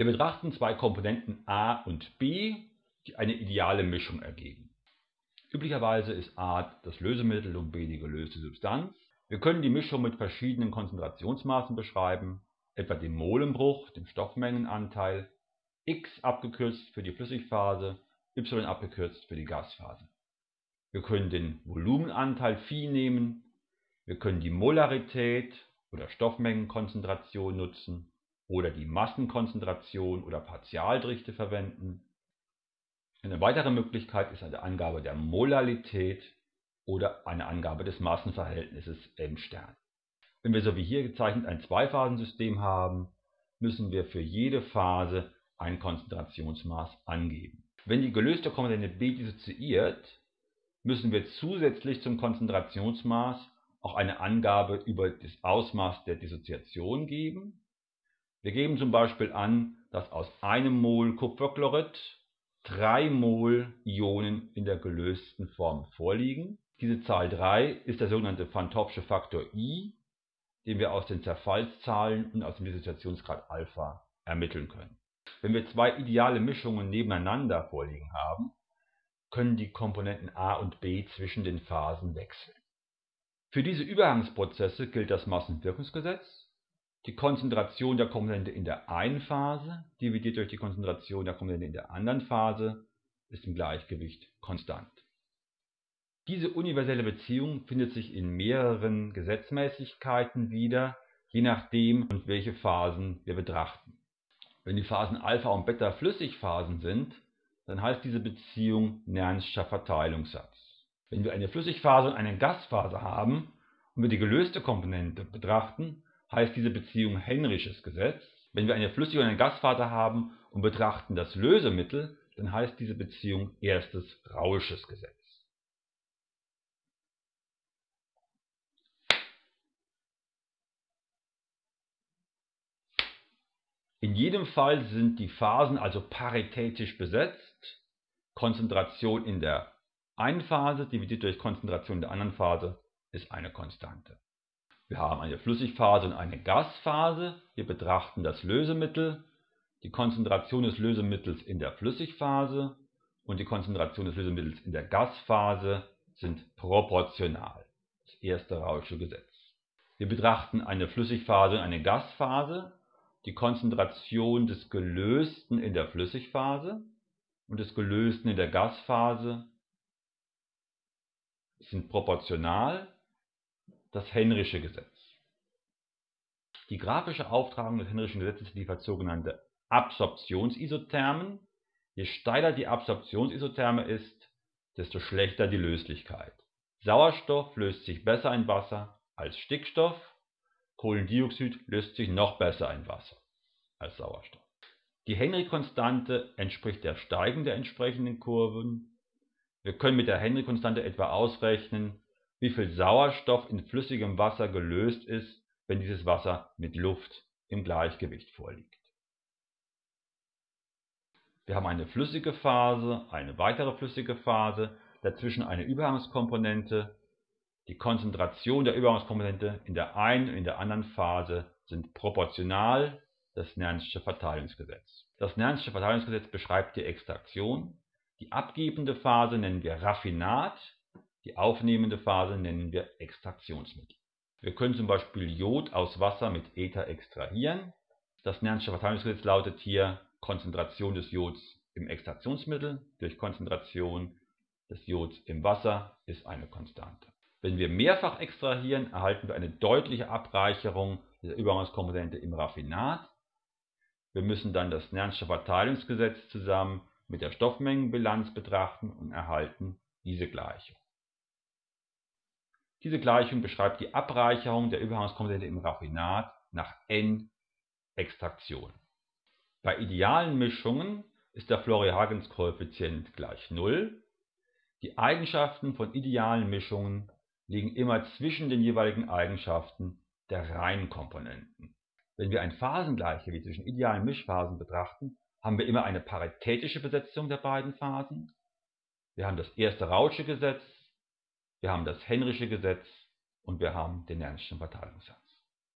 Wir betrachten zwei Komponenten A und B, die eine ideale Mischung ergeben. Üblicherweise ist A das Lösemittel und B die gelöste Substanz. Wir können die Mischung mit verschiedenen Konzentrationsmaßen beschreiben, etwa dem Molenbruch, dem Stoffmengenanteil, x abgekürzt für die Flüssigphase, y abgekürzt für die Gasphase. Wir können den Volumenanteil Phi nehmen, wir können die Molarität oder Stoffmengenkonzentration nutzen oder die Massenkonzentration oder Partialdichte verwenden. Eine weitere Möglichkeit ist eine Angabe der Molalität oder eine Angabe des Massenverhältnisses M Stern. Wenn wir so wie hier gezeichnet ein Zweiphasensystem haben, müssen wir für jede Phase ein Konzentrationsmaß angeben. Wenn die gelöste Komponente B dissoziiert, müssen wir zusätzlich zum Konzentrationsmaß auch eine Angabe über das Ausmaß der Dissoziation geben wir geben zum Beispiel an, dass aus einem Mol Kupferchlorid drei Mol Ionen in der gelösten Form vorliegen. Diese Zahl 3 ist der sogenannte Van Faktor I, den wir aus den Zerfallszahlen und aus dem Dissoziationsgrad Alpha ermitteln können. Wenn wir zwei ideale Mischungen nebeneinander vorliegen haben, können die Komponenten A und B zwischen den Phasen wechseln. Für diese Übergangsprozesse gilt das Massenwirkungsgesetz die Konzentration der Komponente in der einen Phase dividiert durch die Konzentration der Komponente in der anderen Phase ist im Gleichgewicht konstant. Diese universelle Beziehung findet sich in mehreren Gesetzmäßigkeiten wieder, je nachdem, welche Phasen wir betrachten. Wenn die Phasen Alpha und Beta Flüssigphasen sind, dann heißt diese Beziehung Nernscher Verteilungssatz. Wenn wir eine Flüssigphase und eine Gasphase haben und wir die gelöste Komponente betrachten, heißt diese Beziehung Henrysches Gesetz. Wenn wir eine Flüssig- und eine Gasphase haben und betrachten das Lösemittel, dann heißt diese Beziehung erstes Rausches Gesetz. In jedem Fall sind die Phasen also paritätisch besetzt. Konzentration in der einen Phase dividiert durch Konzentration in der anderen Phase ist eine Konstante. Wir haben eine Flüssigphase und eine Gasphase. Wir betrachten das Lösemittel, die Konzentration des Lösemittels in der Flüssigphase und die Konzentration des Lösemittels in der Gasphase sind proportional. Das erste Rausche Gesetz. Wir betrachten eine Flüssigphase und eine Gasphase, die Konzentration des Gelösten in der Flüssigphase und des Gelösten in der Gasphase sind proportional das Henrysche Gesetz. Die grafische Auftragung des Henryschen Gesetzes liefert sogenannte Absorptionsisothermen. Je steiler die Absorptionsisotherme ist, desto schlechter die Löslichkeit. Sauerstoff löst sich besser in Wasser als Stickstoff, Kohlendioxid löst sich noch besser in Wasser als Sauerstoff. Die Henry-Konstante entspricht der Steigung der entsprechenden Kurven. Wir können mit der Henry-Konstante etwa ausrechnen, wie viel Sauerstoff in flüssigem Wasser gelöst ist, wenn dieses Wasser mit Luft im Gleichgewicht vorliegt. Wir haben eine flüssige Phase, eine weitere flüssige Phase, dazwischen eine Übergangskomponente. Die Konzentration der Übergangskomponente in der einen und in der anderen Phase sind proportional das Nernsche Verteilungsgesetz. Das Nernsche Verteilungsgesetz beschreibt die Extraktion. Die abgebende Phase nennen wir Raffinat die aufnehmende Phase nennen wir Extraktionsmittel. Wir können zum Beispiel Jod aus Wasser mit Ether extrahieren. Das Verteilungsgesetz lautet hier Konzentration des Jods im Extraktionsmittel durch Konzentration des Jods im Wasser ist eine Konstante. Wenn wir mehrfach extrahieren, erhalten wir eine deutliche Abreicherung der Übergangskomponente im Raffinat. Wir müssen dann das Verteilungsgesetz zusammen mit der Stoffmengenbilanz betrachten und erhalten diese Gleichung. Diese Gleichung beschreibt die Abreicherung der Übergangskomponente im Raffinat nach n-Extraktion. Bei idealen Mischungen ist der Florey-Hagens-Koeffizient gleich 0. Die Eigenschaften von idealen Mischungen liegen immer zwischen den jeweiligen Eigenschaften der Reihenkomponenten. Wenn wir ein Phasengleichgewicht zwischen idealen Mischphasen betrachten, haben wir immer eine paritätische Besetzung der beiden Phasen. Wir haben das erste Rausche Gesetz wir haben das Henrysche Gesetz und wir haben den Nernstschen Verteilungssatz.